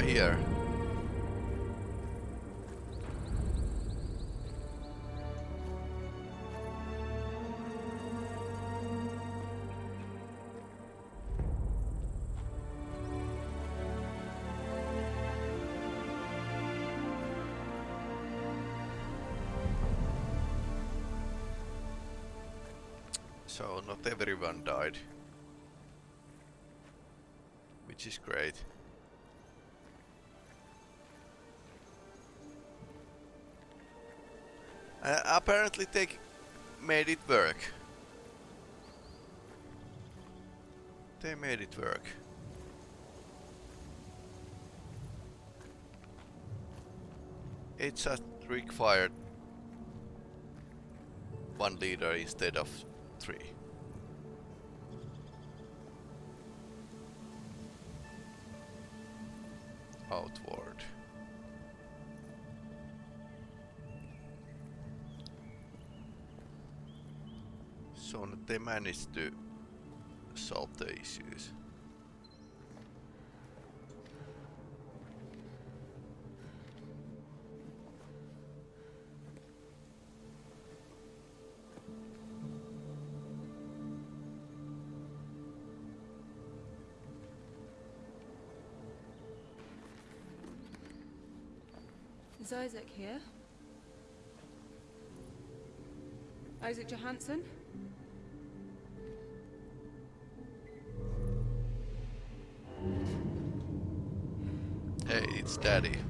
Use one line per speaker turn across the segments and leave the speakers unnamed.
are here. So not everyone died. Which is great. Apparently they made it work. They made it work. It just required one leader instead of three. So they managed to solve the issues.
Is Isaac here? Isaac Johansson?
Daddy.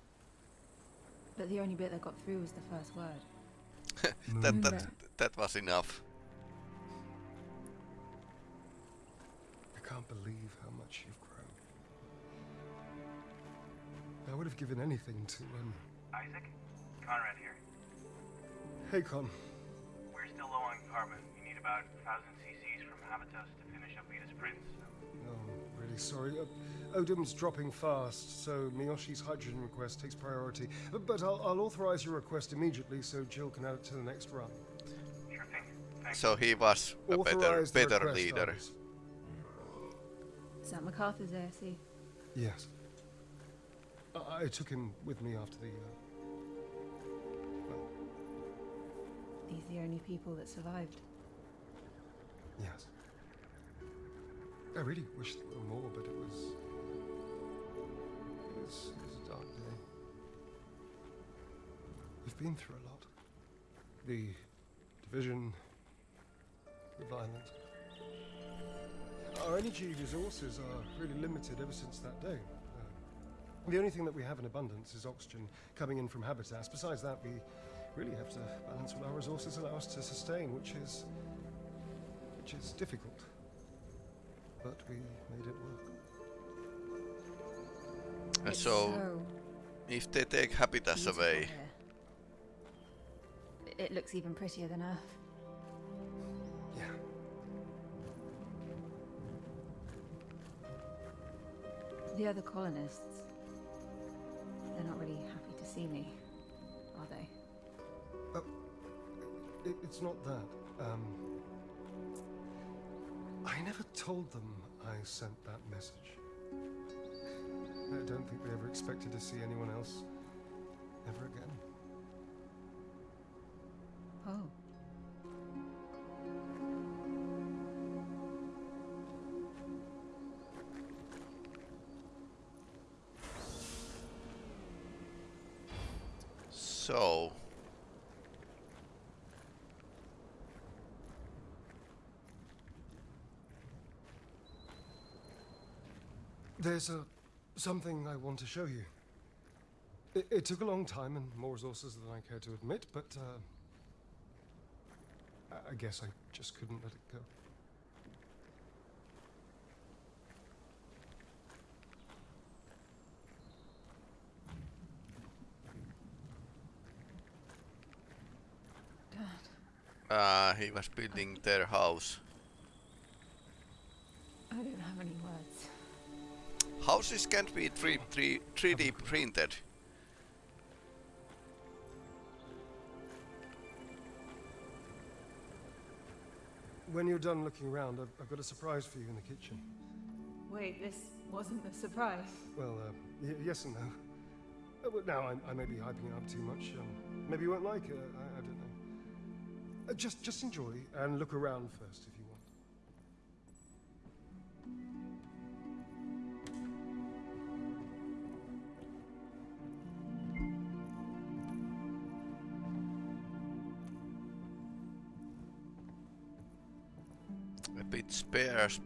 But the only bit that got through was the first word.
that that that was enough.
I can't believe how much you've grown. I would have given anything to, um...
Isaac? Conrad here.
Hey, Con.
We're still low on carbon. We need about 1,000 cc's from Habitus to finish up Venus Prince.
No, I'm really sorry. Uh, Odim's dropping fast, so Miyoshi's hydrogen request takes priority. But, but I'll, I'll authorize your request immediately so Jill can add it to the next run.
Sure thing. Thanks.
So he was a better better
request,
leader.
Iris.
Is that MacArthur's ASE?
Yes. I, I took him with me after the, uh... Well,
These the only people that survived.
yes. I really wish there were more, but it was... It was, it was a dark day. We've been through a lot. The division, the violence. Our energy resources are really limited ever since that day. Uh, the only thing that we have in abundance is oxygen coming in from habitats. Besides that, we really have to balance what our resources allow us to sustain, which is which is difficult. But we made it work.
And
It's
so, if they take habitats away,
here. It looks even prettier than Earth.
Yeah.
The other colonists, they're not really happy to see me, are they?
It, it's not that. Um, I never told them I sent that message. I don't think they ever expected to see anyone else ever again.
Oh.
So.
There's a something I want to show you. It, it took a long time and more resources than I care to admit, but uh, I- I guess I just couldn't let it go.
Dad,
Uh, he was building their house.
I don't have any words.
Houses can't be 3, 3, 3D printed.
When you're done looking around, I've, I've got a surprise for you in the kitchen.
Wait, this wasn't a surprise.
Well, uh, y- yes and no. Uh, but now I, I may be hyping it up too much. Um, maybe you won't like it. I, I don't know. Uh, just, just enjoy and look around first if you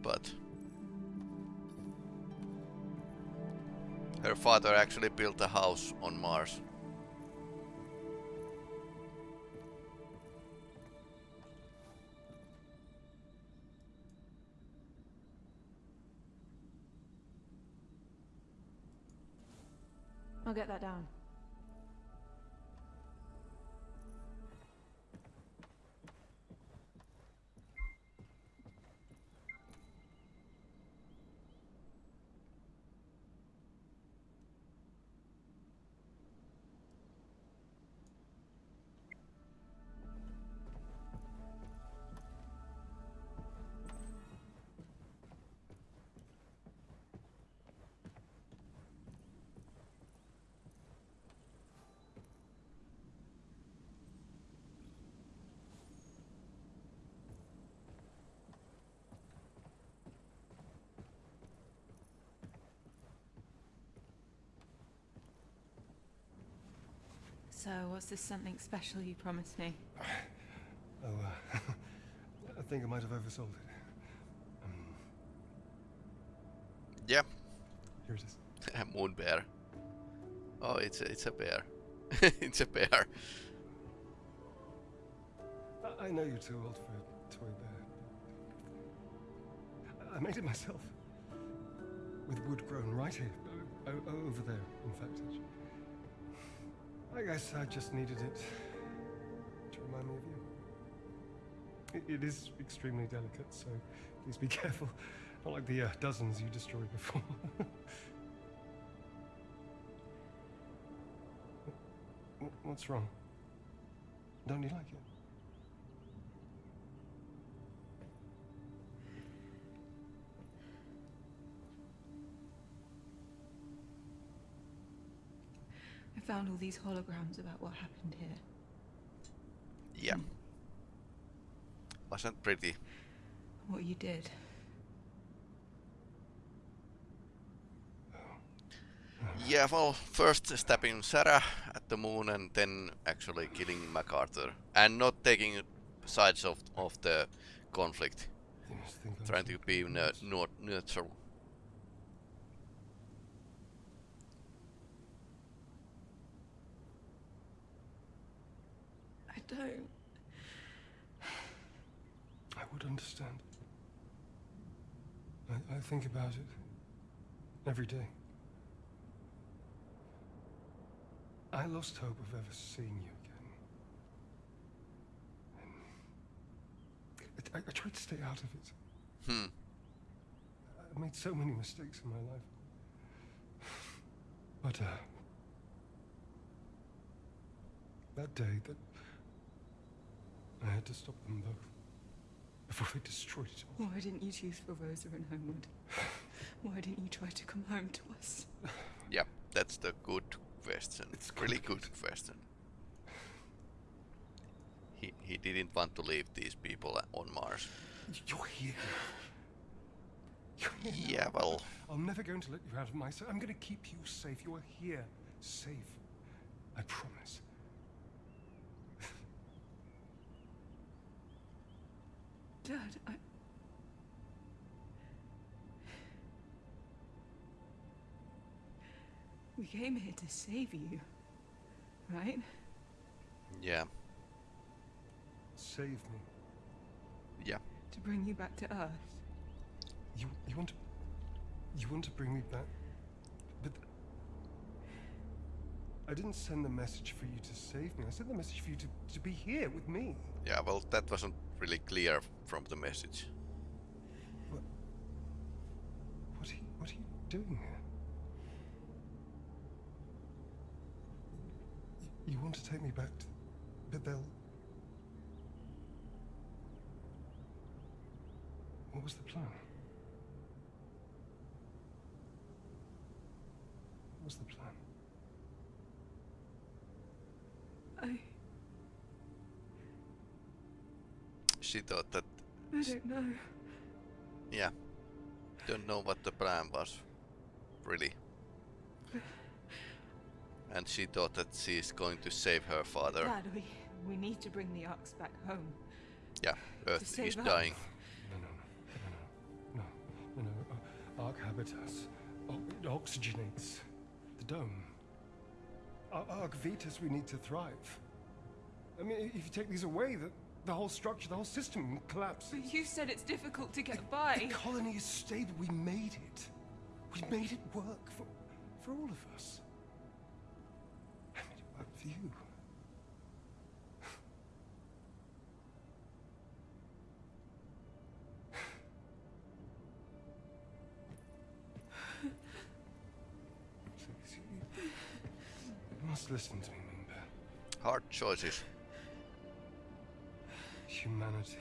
but her father actually built a house on Mars.
I'll get that down. So, was this something special you promised me?
Oh, uh, I think I might have oversold it. Um,
Yeah,
here it is.
moon bear. Oh, it's a, it's a bear. it's a bear.
I, I know you're too old for a toy bear. I, I made it myself. With wood grown right here. O- o- over there, in fact. actually. I guess I just needed it to remind me of you. It, is extremely delicate, so please be careful. Not like the uh, dozens you destroyed before. What's wrong? Don't you like it?
Found all these holograms about what happened here.
Yeah. Hmm. Wasn't pretty.
What you did.
Yeah, well, first stabbing Sarah at the moon and then actually killing MacArthur. And not taking sides of, of the conflict.
You must think I'm
Trying to be ne- neutral.
I don't.
I would understand. I, I think about it every day. I lost hope of ever seeing you again. And I, I tried to stay out of it.
Hmm.
I made so many mistakes in my life. But, uh. That day, that. I had to stop them both. Before they destroyed it all.
Why didn't you choose for Rosa and Homewood? Why didn't you try to come home to us?
Yeah, that's the good question.
It's
really good question. he, he didn't want to leave these people on Mars.
You're here. You're here.
Yeah, well,
I'm never going to let you out of my sight. I'm going to keep you safe. You are here, safe. I promise.
Dad, I. We came here to save you, right?
yeah,
Save me.
yeah.
To bring you back to Earth.
You you want to you want to bring me back, but I didn't send the message for you to save me. I sent the message for you to, to be here with me.
Yeah, well, that wasn't really clear from the message.
What are you, what are you doing here? You, you want to take me back to, but they'll. What was the plan? What was the plan?
She thought that,
I don't know.
yeah, don't know what the plan was, really. And she thought that she's going to save her father.
Dad, we, we need to bring the Arks back home.
Yeah, Earth is
Earth.
dying.
No, no, no, no, no, no, no. Arc habitus. Oh, it oxygenates the dome. Ar- Arc Vitus, we need to thrive. I mean, if you take these away, the, the whole structure, the whole system will collapse.
But you said it's difficult to get
The
by.
The colony is stable. We made it. We made it work for, for all of us. I made it work for you. Please, you, you must listen to me, Moonbear.
Hard choices.
Humanity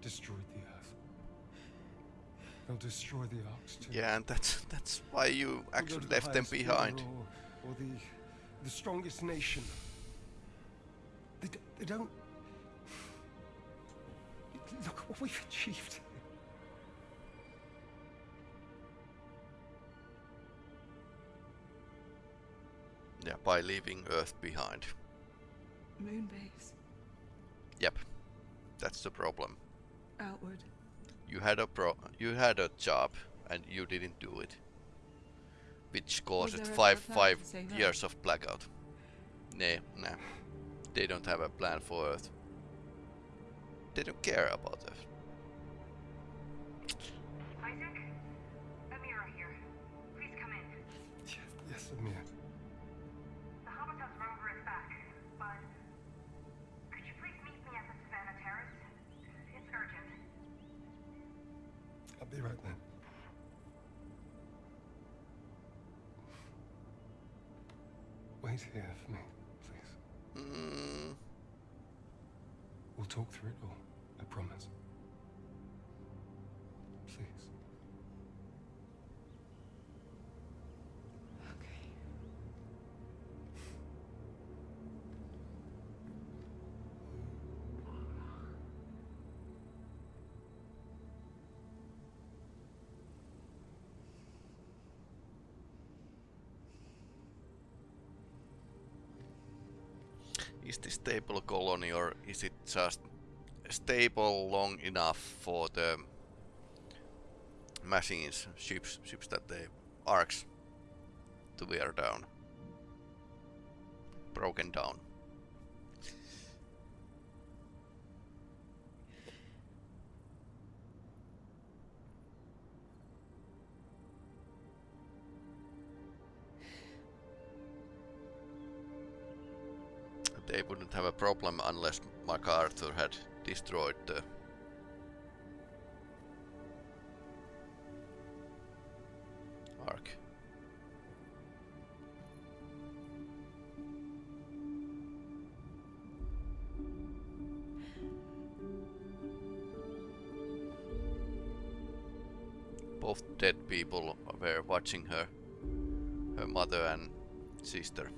destroyed the Earth. They'll destroy the Arks too.
Yeah, and that's that's why you
We'll go
actually
the
left them behind.
Or, or the, the strongest nation. They, d- they don't. Look what we've achieved.
Yeah, by leaving Earth behind.
Moonbase.
Yep, that's the problem.
Outward.
You had a pro, you had a job, and you didn't do it, which caused
there ever a
five five
to save Earth?
years of blackout. Nah, nah, they don't have a plan for Earth. They don't care about Earth.
Isaac? Amira here. Please come in.
Yes, yes, Amir. Here for me, please.
Mm,
We'll talk through it all. I promise.
Is this stable colony or is it just stable long enough for the machines, ships, ships that they arcs to wear down, broken down? They wouldn't have a problem unless MacArthur had destroyed the Ark. Both dead people were watching her, her mother and sister.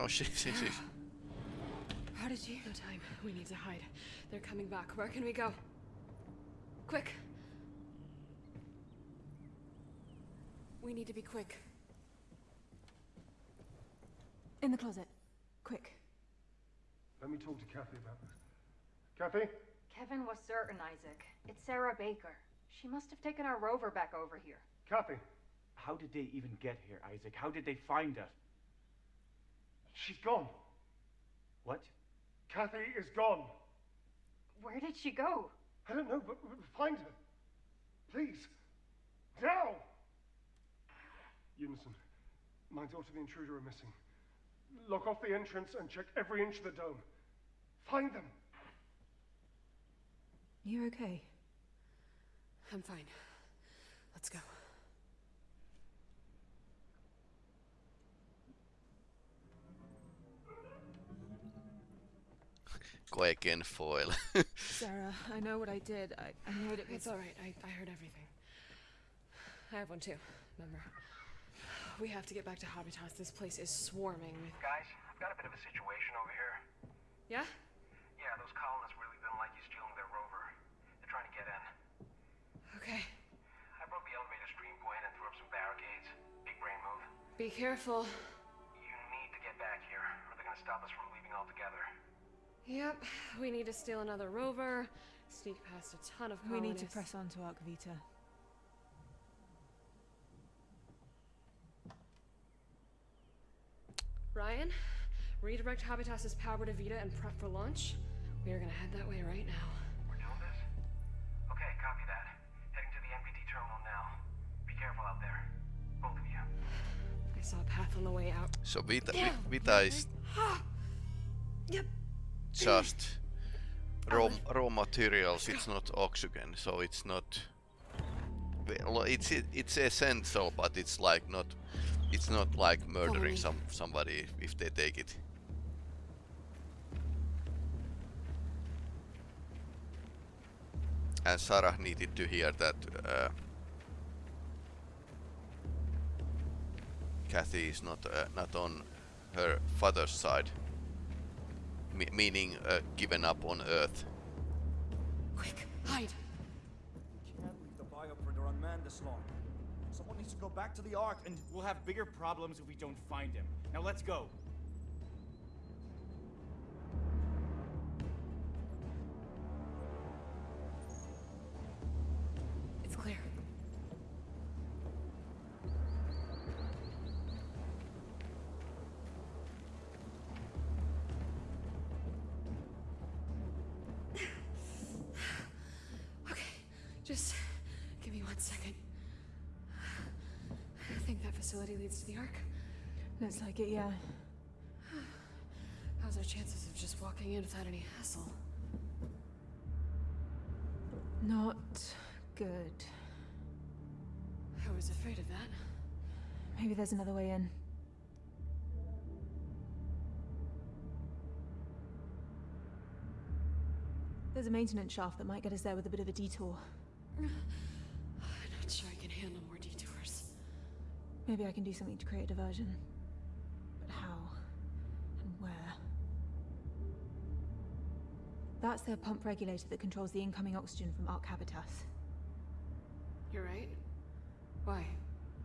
No, she, she, she.
How did you?
No time. We need to hide. They're coming back. Where can we go? Quick. We need to be quick.
In the closet. Quick.
Let me talk to Kathy about this. Kathy?
Kevin was certain, Isaac. It's Sarah Baker. She must have taken our rover back over here.
Kathy?
How did they even get here, Isaac? How did they find us?
She's gone.
What?
Kathy is gone.
Where did she go?
I don't know, but, but find her. Please. Now! Unison, my daughter the intruder are missing. Lock off the entrance and check every inch of the dome. Find them.
You're okay?
I'm fine. Let's go.
Go again foil.
Sarah, I know what I did. I, I know it
It's alright. I, I heard everything. I have one too, remember? We have to get back to Habitats. This place is swarming with.
Guys, I've got a bit of a situation over here.
Yeah?
Yeah, those colonists really didn't like you stealing their rover. They're trying to get in.
Okay.
I broke the elevator stream point and threw up some barricades. Big brain move.
Be careful.
You need to get back here, or they're gonna stop us from leaving altogether.
Yep. We need to steal another rover, sneak past a ton of colonists.
We need to press on to Ark Vita.
Ryan, redirect Habitas's power to Vita and prep for launch. We are gonna head that way right now.
We're doing this? Okay, copy that. Heading to the MPT terminal now. Be careful out there. Both of you.
I saw a path on the way out.
so Vita,
Yeah.
Vi- Vita is
Yep.
Just raw, raw materials. It's not oxygen, so it's not. well, It's it's essential, but it's like not. It's not like murdering some somebody if they take it. And Sarah needed to hear that uh, Kathy is not uh, not on her father's side, Me meaning uh, given up on Earth.
Quick, hide.
We can't leave the bioprinter unmanned this long. Someone needs to go back to the Ark, and
We'll have bigger problems if we don't find him. Now let's go.
It's clear. Facility leads to the Ark.
Looks like it, yeah.
How's our chances of just walking in without any hassle?
Not good.
I was afraid of that.
Maybe there's another way in. There's a maintenance shaft that might get us there with a bit of a detour. Maybe I can do something to create a diversion. But how? And where? That's their pump regulator that controls the incoming oxygen from Ark Habitas.
You're right. Why?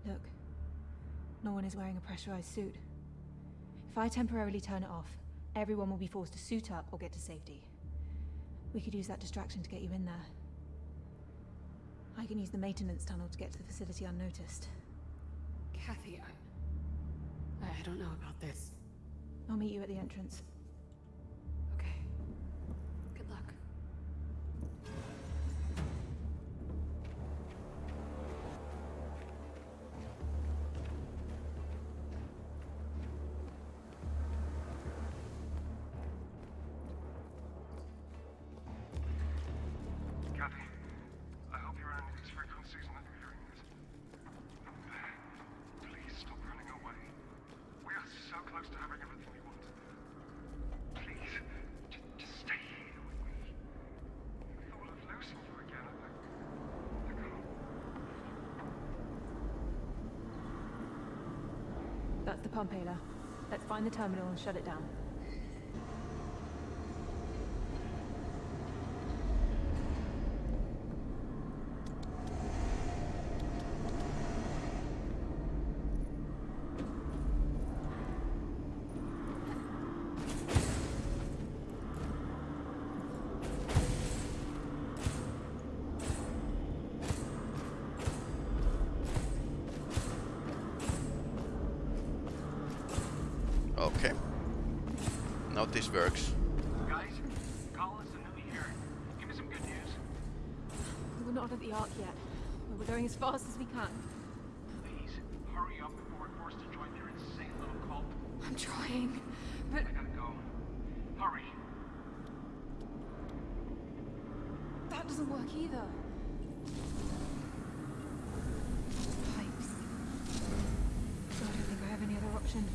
Look, no one is wearing a pressurized suit. If I temporarily turn it off, everyone will be forced to suit up or get to safety. We could use that distraction to get you in there. I can use the maintenance tunnel to get to the facility unnoticed.
Kathy, I. I don't know about this.
I'll meet you at the entrance. Pompeila.
Let's find the terminal and shut it down.
battery.
That doesn't work either. Pipes. I don't think I have any other option.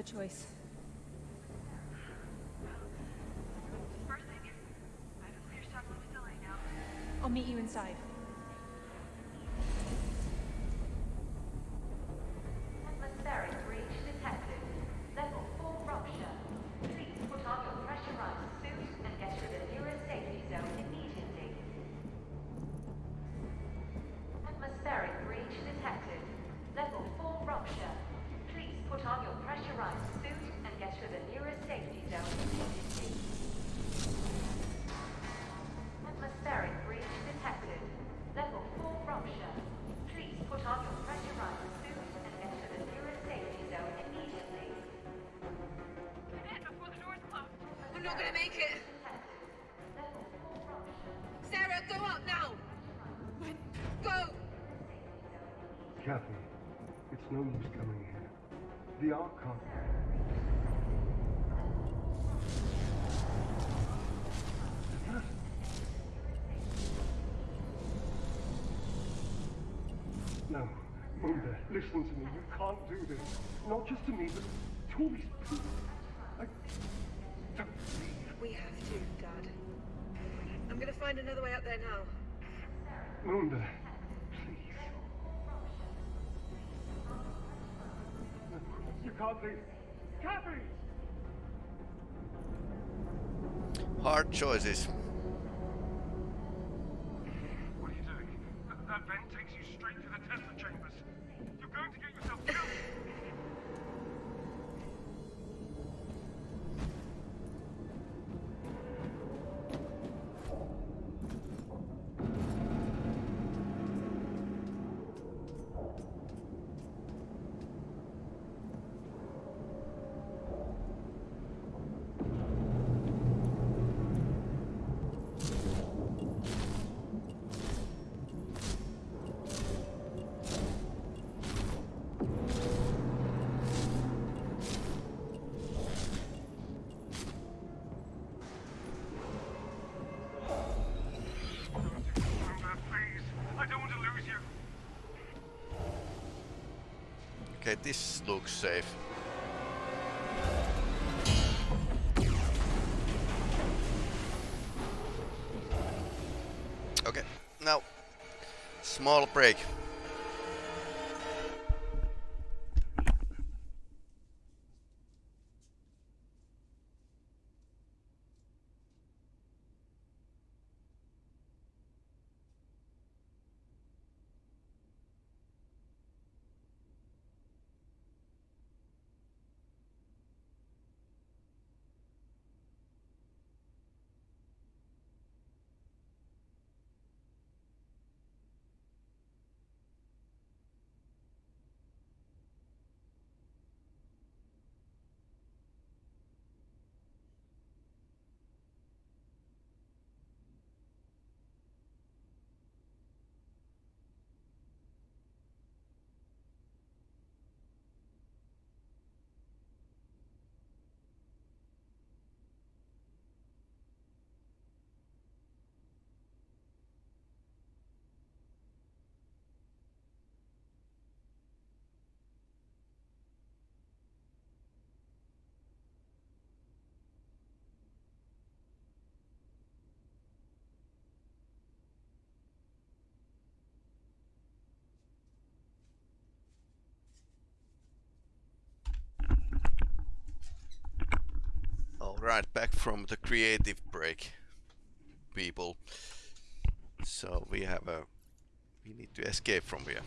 other choice. I'll meet you inside.
gonna make it. Sarah, go up now. Go.
Kathy, it's no use coming here. The Ark can't. No, Munda, listen to me. You can't do this. Not just to me, but to all these
find another way up there now.
Moonbear, please. You can't leave. Catherine!
Hard choices. Okay, this looks safe. Okay, now, small break. Right, back from the creative break, people. So we have a... We need to escape from here.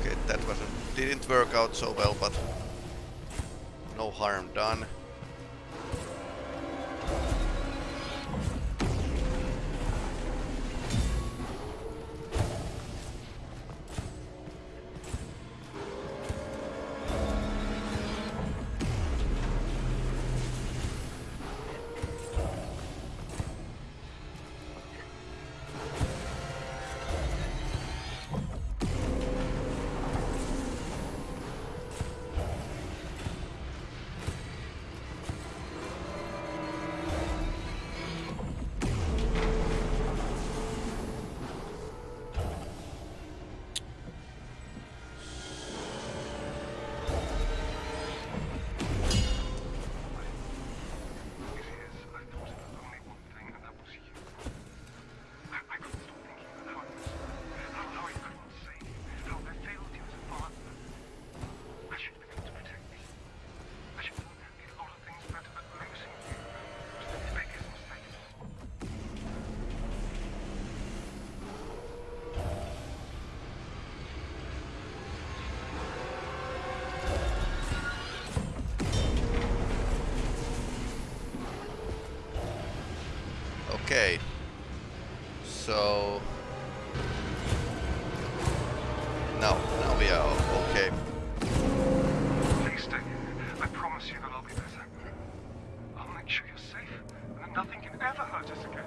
Okay, that wasn't... didn't work out so well, but no harm done. So now, now we are okay.
Please stay. I promise you that I'll be better. I'll make sure you're safe, and that nothing can ever hurt us again.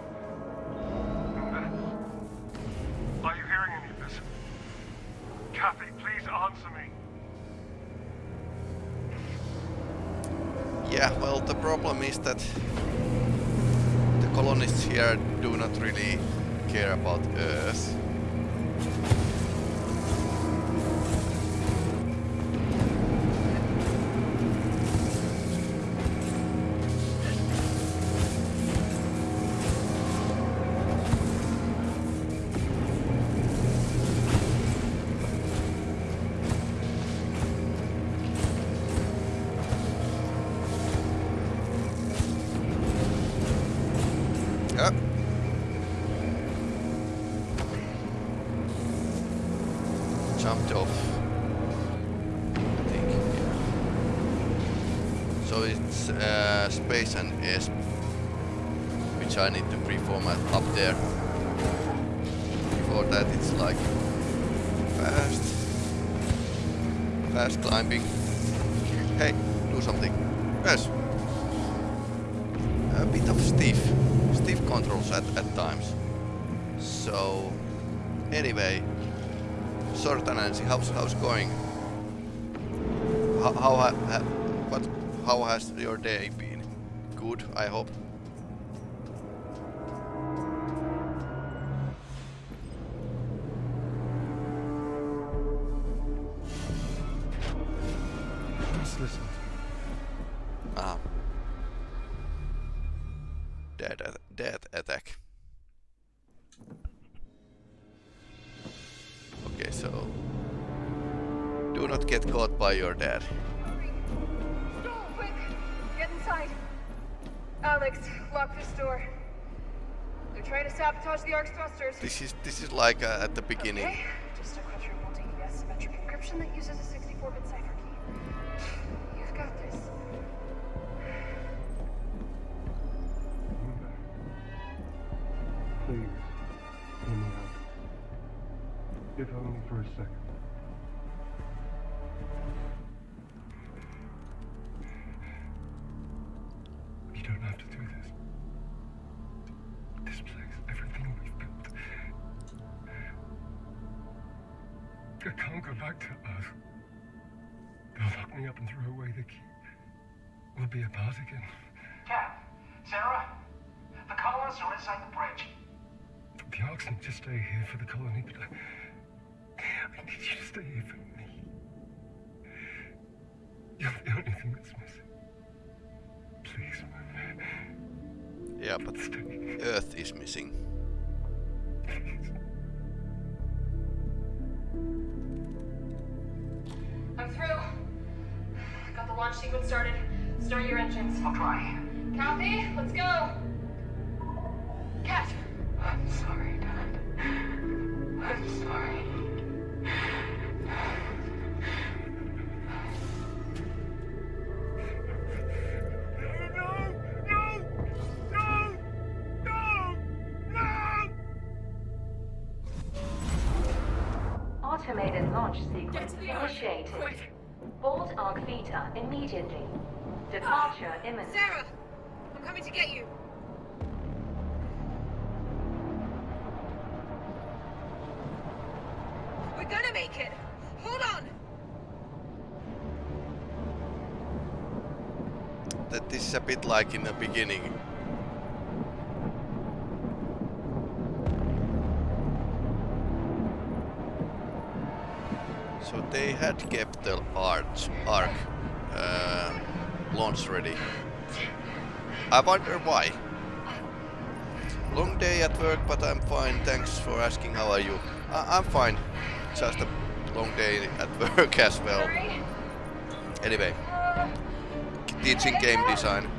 Are you hearing any of this? Kathy, please answer me.
Yeah, well, the problem is that the colonists here do not really care about Earth. Jumped off. I think. Yeah. So it's uh, space and S, which I need to pre-format up there. Before that, it's like fast, fast climbing. Hey, do something. Yes a bit of stiff, stiff controls at, at times. So, anyway, Sorta Nancy, how's how's going? How how ha, what how has your day been? Good, I hope. Get caught by your dad.
Quick! Get inside! Alex, lock this door. They're trying to sabotage the Ark's thrusters.
This is this is like uh, at the beginning.
Okay,
I can't go back to Earth. They'll lock me up and throw away the key. We'll be apart again.
Cap, Sarah, the colonists are inside the bridge.
The Arks need to stay here for the colony, but I, I need you to stay here for me. You're the only thing that's missing. Please, my man.
Yeah, but Earth is missing.
Departure imminent.
Sarah, I'm coming to get you. We're gonna make it. Hold on.
That this is a bit like in the beginning. So they had kept the arch, arc uh, launch ready. I wonder why. Long day at work, but I'm fine. Thanks for asking. How are you? I I'm fine. Just a long day at work as well. Anyway, teaching game design.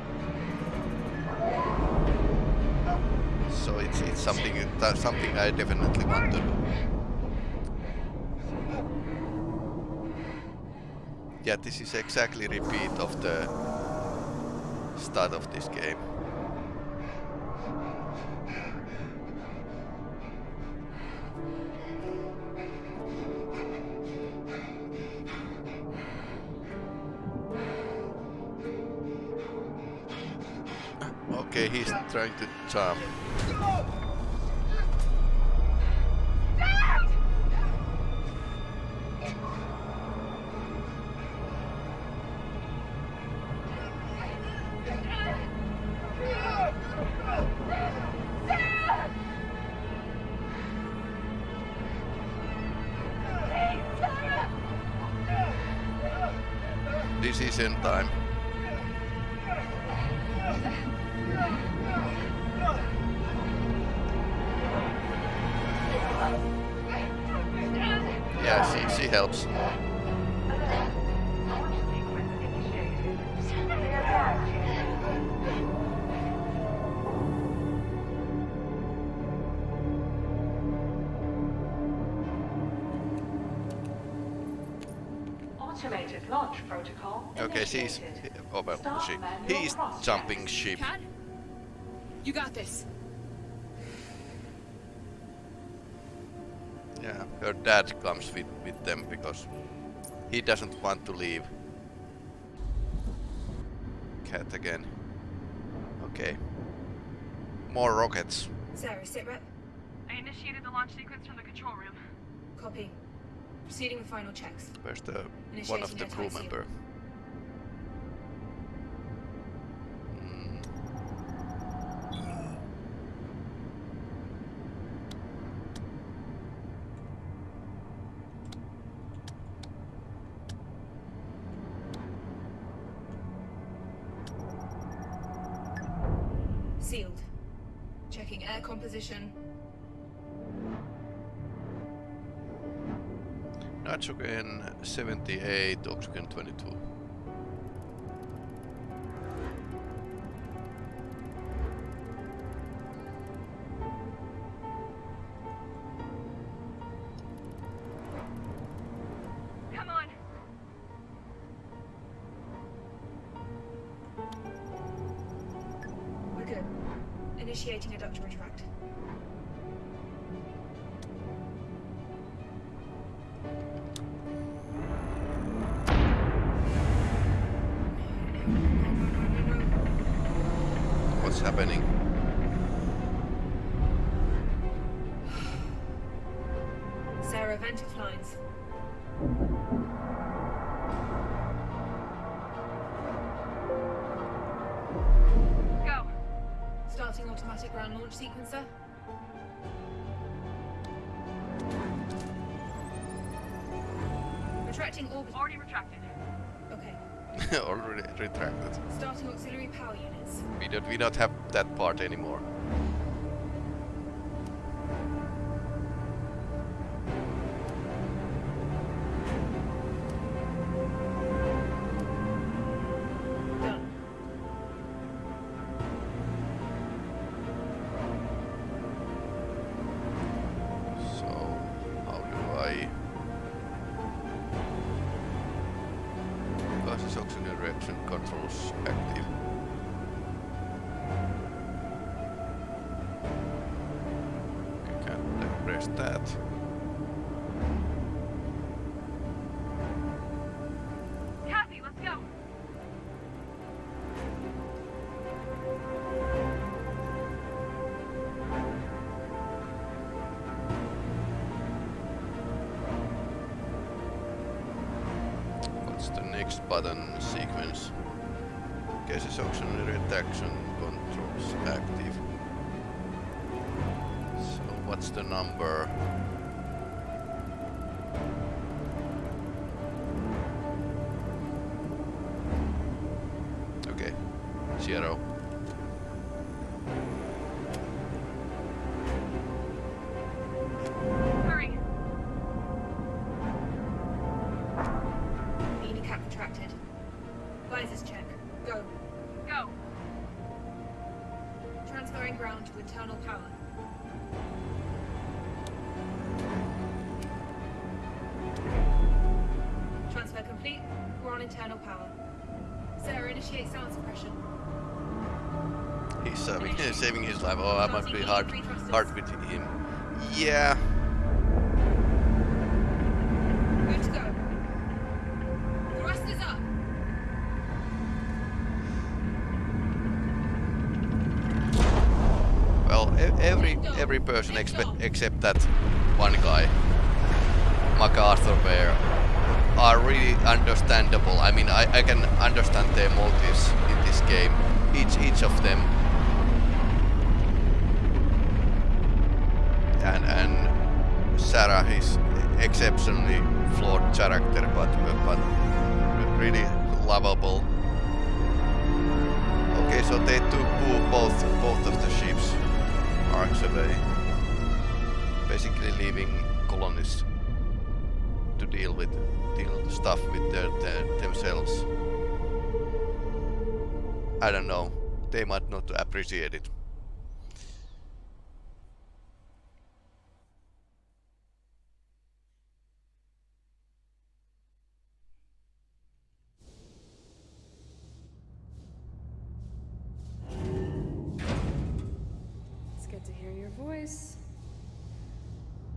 So it's it's something that's something I definitely want to do. Yeah, this is exactly repeat of the start of this game. Okay, he's trying to jump.
Launch protocol.
Okay, she's
initiated.
oh, well,
Start
she he's
cross-check.
jumping ship.
Kat? You got this.
Yeah, her dad comes with with them because he doesn't want to leave. Kat again. Okay. More rockets.
Sarah, sit rep.
I initiated the launch sequence from the control room.
Copy. Proceeding with final checks.
Where's the one of the crew member? 78, oxygen 22.
Come on.
We're good. Initiating a duct retract. Ventive lines.
Go.
Starting automatic ground launch sequencer. Retracting orbit.
Already retracted.
Okay.
Already retracted.
Starting auxiliary power units.
We don't we don't have that part anymore.
Visors check. Go.
Go.
Transferring ground to internal power. Transfer complete. We're on internal power. Sarah, initiate sound suppression.
He's uh, saving, saving his life. Oh, I must be hard, hard with him. Yeah. Every person expe- except that one guy, MacArthur Bear, are really understandable. I mean, I, I can understand their motives in this game. Each each of them. And and Sarah is exceptionally flawed character, but but really lovable. Okay, so they took both both of the ships basically leaving colonists to deal with deal stuff with their, their themselves. I don't know. They might not appreciate it.
Voice.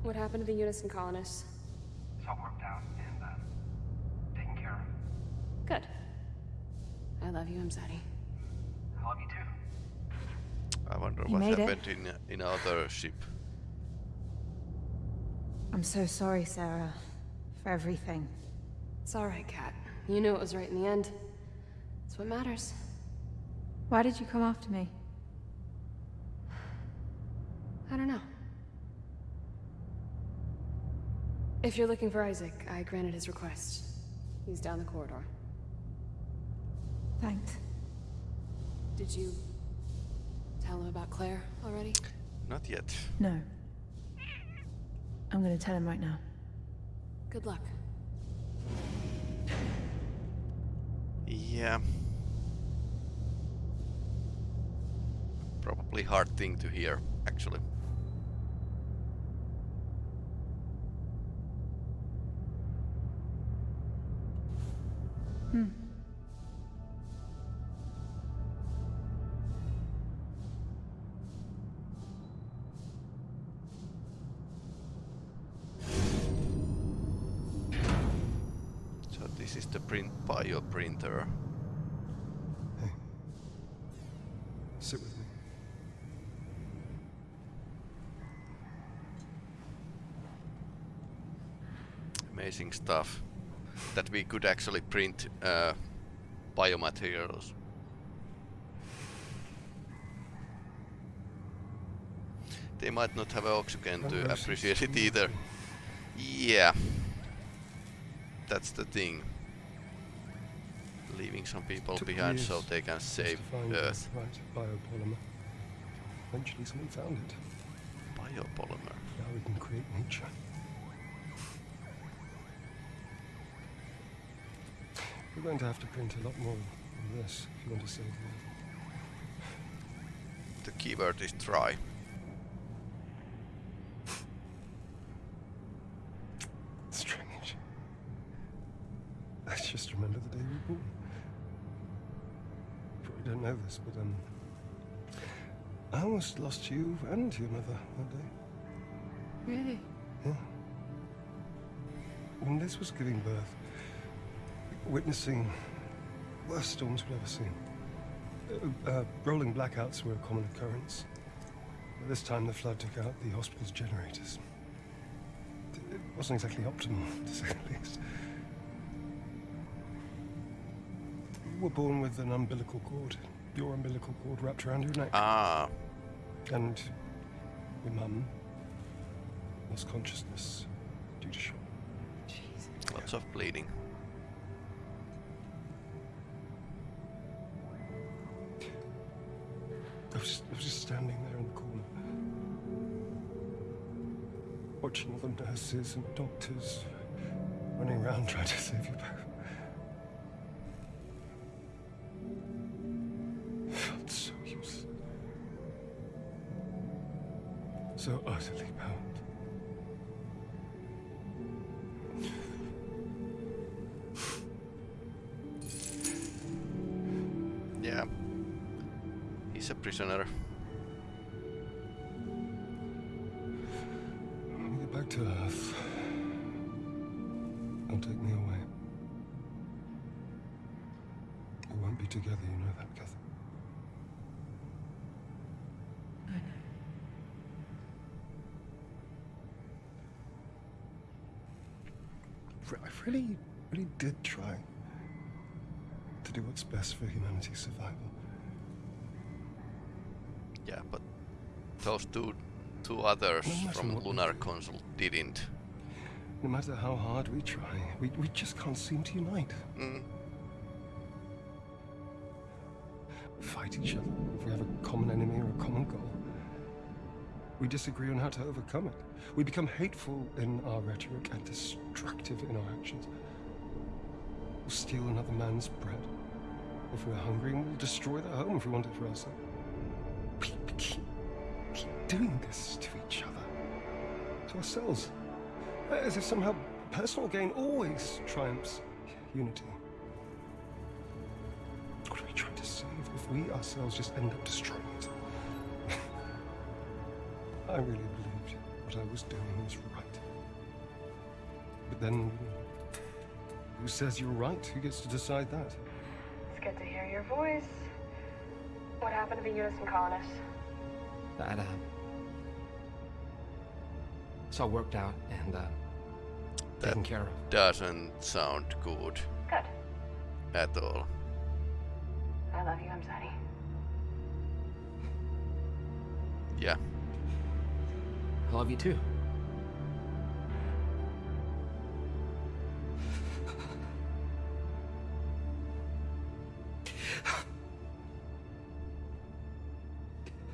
What happened to the Unison colonists?
It's all worked out and, uh, taken care of.
Good. I love you, Imzadi.
I love you too.
I wonder
You
what
made it.
happened in in other ship.
I'm so sorry, Sarah, for everything.
It's alright, Kat. You knew it was right in the end. That's what matters.
Why did you come after me?
I don't know. If you're looking for Isaac, I granted his request. He's down the corridor.
Thanks.
Did you tell him about Claire already?
Not yet.
No. I'm gonna tell him right now.
Good luck.
Yeah. Probably hard thing to hear, actually.
Hmm.
That we could actually print uh, biomaterials. They might not have oxygen to appreciate it either. Yeah. That's the thing. leaving some people behind so they can save Earth.
right biopolymer. Eventually, someone found it.
Biopolymer.
Now we can create nature. We're going to have to print a lot more than this if you want to save the Earth.
The keyword is try.
Strange. I just remember the day we were born. Probably don't know this, but um, I almost lost you and your mother that day.
Really?
Yeah. When this was giving birth, witnessing worst storms we've ever seen. Uh, uh, rolling blackouts were a common occurrence. But this time the flood took out the hospital's generators. It wasn't exactly optimal, to say the least. You were born with an umbilical cord. Your umbilical cord wrapped around your neck.
Ah,
And your mum lost consciousness due to shock.
lots of bleeding.
Was, I was just standing there in the corner, watching all the nurses and doctors running around trying to save you both. Felt so useless. So utterly bound.
Prisoner.
When we get back to Earth, they'll take me away. We won't be together, you know that, Catherine.
I know.
I really, really did try to do what's best for humanity's survival.
Those two two others
No
from Lunar. Consult didn't.
No matter how hard we try, we, we just can't seem to unite.
Mm.
Fight each other if we have a common enemy or a common goal. We disagree on how to overcome it. We become hateful in our rhetoric and destructive in our actions. We'll steal another man's bread if we're hungry, and we'll destroy their home if we want it for ourselves. Doing this to each other, to ourselves, as if somehow personal gain always triumphs unity. What are we trying to save if we ourselves just end up destroying it? I really believed what I was doing was right. But then, who says you're right? Who gets to decide that?
It's good to hear your voice. What happened to the Unison colonists?
That, uh, it's all worked out and, uh, taken
That
care of.
doesn't sound good
Good.
at all.
I love you, I'm sorry.
Yeah.
I love you too.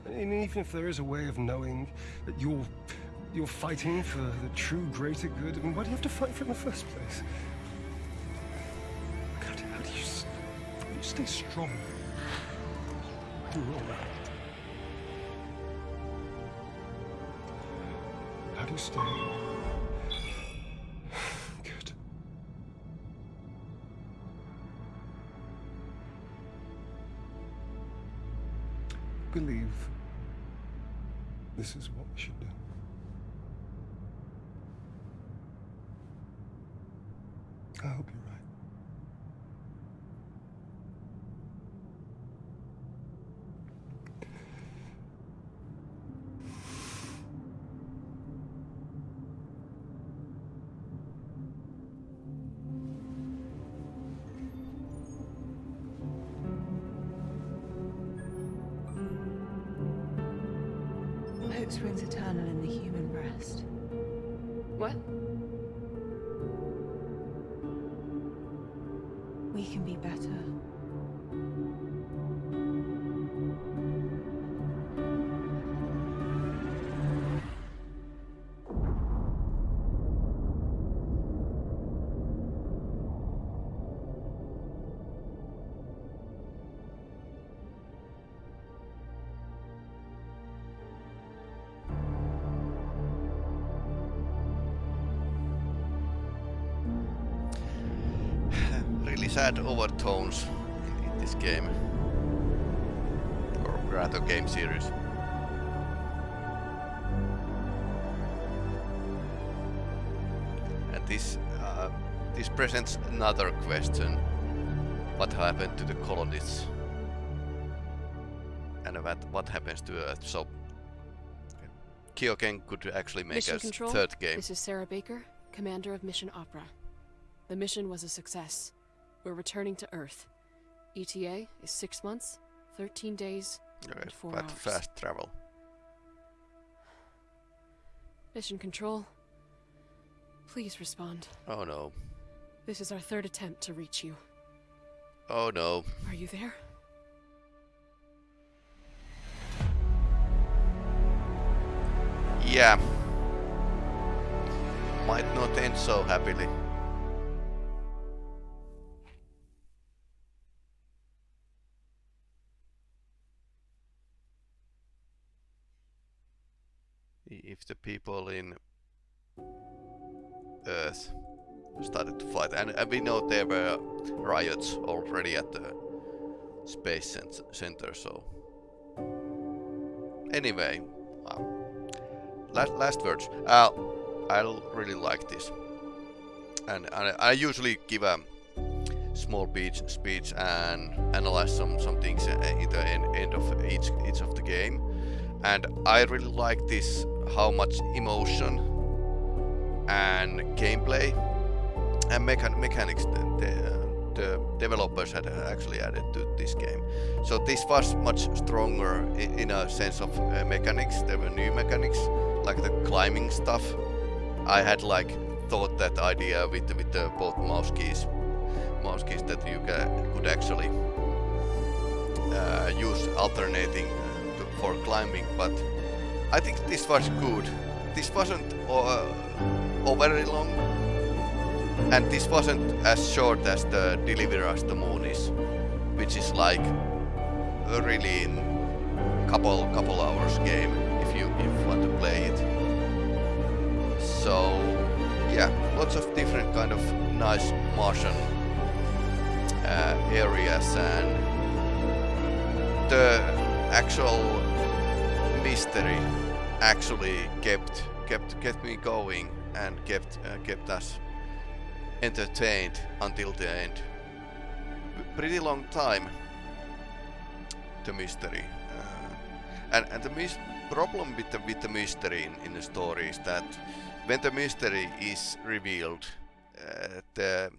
And even if there is a way of knowing that you're you're fighting for the true greater good, I mean, why do you have to fight for it in the first place? Do, how do you, how do you stay strong? through all that? How do you stay
springs in the human breast.
What?
We can be better.
Sad overtones in, in this game. Or rather game series. And this uh, this presents another question. What happened to the colonists? And what, what happens to Earth? So KeokeN could actually make
Mission
a
Control,
third game.
This is Sarah Baker, commander of Mission Opera. The mission was a success. We're returning to Earth. ETA is six months, 13 days,
Alright,
and four
but
hours.
fast travel.
Mission Control, please respond.
Oh no.
This is our third attempt to reach you.
Oh no.
Are you there?
Yeah. Might not end so happily. If the people in Earth started to fight, and, and we know there were riots already at the space center, so. Anyway, last, last words. Uh, I really like this, and, and I usually give a small speech, speech and analyze some some things uh, in the end, end of each each of the game, and I really like this how much emotion and gameplay and mechan mechanics the, the, developers had actually added to this game. So this was much stronger in, a sense of uh, mechanics. There were new mechanics like the climbing stuff. I had like thought that idea with with the both mouse keys, mouse keys that you could actually uh, use alternating uh, to, for climbing, but I think this was good. This wasn't uh, overly long, and this wasn't as short as the Deliver Us the Moon is, which is like a really in couple couple hours game if you if you want to play it. So yeah, lots of different kind of nice Martian uh, areas and the actual mystery actually kept kept kept me going and kept uh, kept us entertained until the end. Pretty long time. The mystery, uh, and and the mis- problem with the with the mystery in, in the story is that when the mystery is revealed, uh, the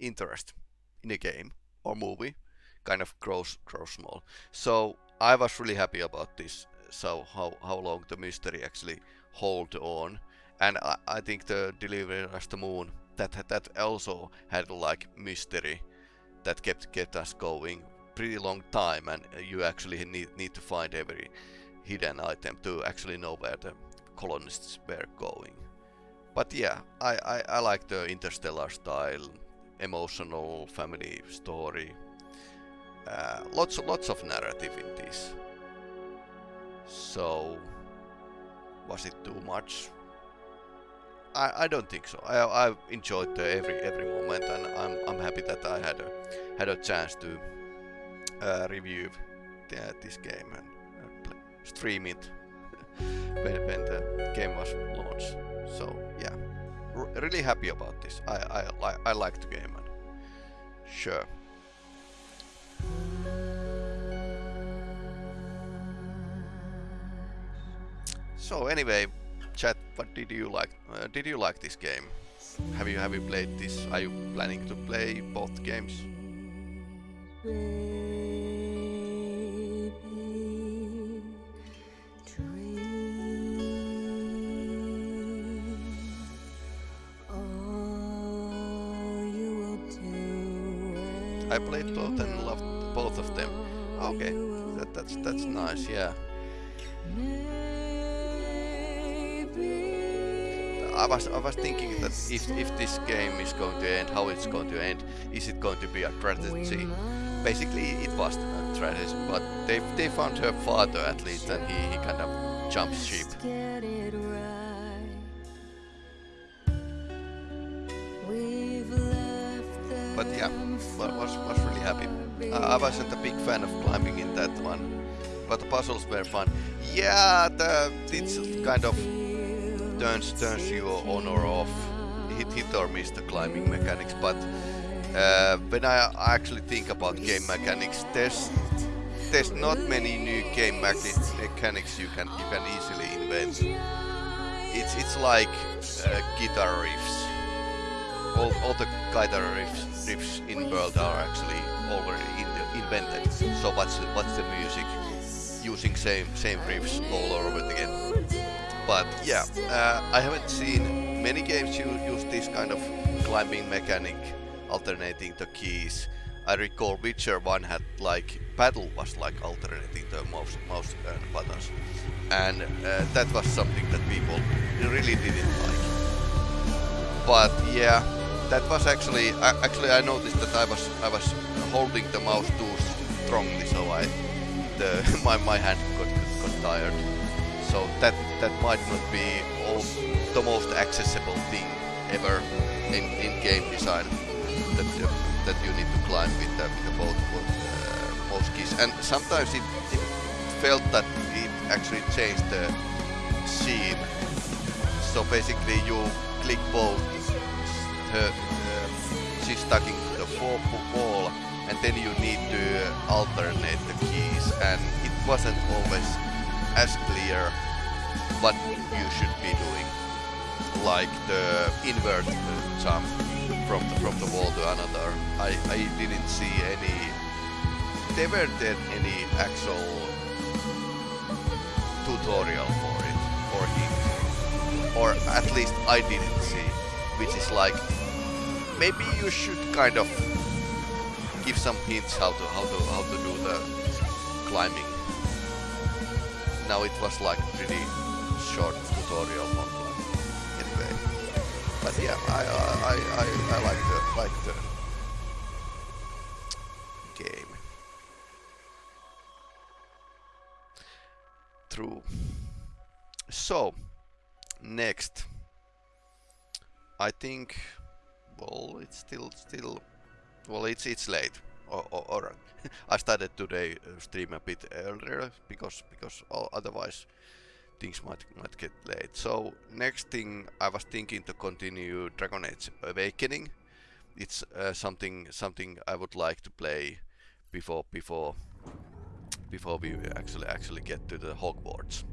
interest in a game or movie kind of grows grows small. So I was really happy about this. So how how long the mystery actually hold on, and I, I think the Deliver Us the Moon that that also had like mystery that kept kept us going pretty long time, and you actually need need to find every hidden item to actually know where the colonists were going. But yeah, I, I, I like the interstellar style, emotional family story. Uh, lots lots of narrative in this. So was it too much? I, I don't think so. I I enjoyed every every moment, and I'm I'm happy that I had a had a chance to uh, review the, this game and uh, play, stream it when when the game was launched. So yeah, R really happy about this. I I like I like the game and sure. So anyway, chat. What did you like? Uh, did you like this game? Have you have you played this? Are you planning to play both games? I played both and loved both of them. Okay, that, that's that's nice. Yeah. I was I was thinking that if if this game is going to end, how it's going to end, is it going to be a strategy? Basically, it was a strategy, but they they found her father at least, and he, he kind of jumps ship. But yeah, wa- was was really happy. Uh, I wasn't a big fan of climbing in that one, but the puzzles were fun. Yeah, the it's kind of turns turns you on or off, hit hit or miss the climbing mechanics. But uh, when I actually think about game mechanics, there's there's not many new game mechani- mechanics you can you can easily invent. It's it's like uh, guitar riffs. All, all the guitar riffs, riffs in world are actually already in the, invented. So what's the, what's the music? Using same same riffs all over again. But yeah, uh, I haven't seen many games use this kind of climbing mechanic, alternating the keys. I recall Witcher 1 had like battle was like alternating the mouse, mouse uh, buttons, and uh, that was something that people really didn't like. But yeah, that was actually I, actually I noticed that I was I was holding the mouse too strongly, so I the my my hand got got tired. So that that might not be all, the most accessible thing ever in, in game design that uh, that you need to climb with the, with the both uh, mouse keys. And sometimes it, it felt that it actually changed the scene. So basically you click both her, uh, she's stuck into the fourth wall and then you need to alternate the keys and it wasn't always as clear what you should be doing like the invert jump from the, from the wall to another I, I didn't see any there weren't any actual tutorial for it or hint or at least I didn't see which is like maybe you should kind of give some hints how to how to how to do the climbing. Now it was like pretty short tutorial on climbing. Anyway, but yeah, I I I, I like the like the game. True. So next. I think well it's still still well it's it's late or, or, or I started today uh, stream a bit earlier because because otherwise things might might get late. So next thing I was thinking to continue Dragon Age Awakening. It's uh, something something I would like to play before before before we actually actually get to the Hogwarts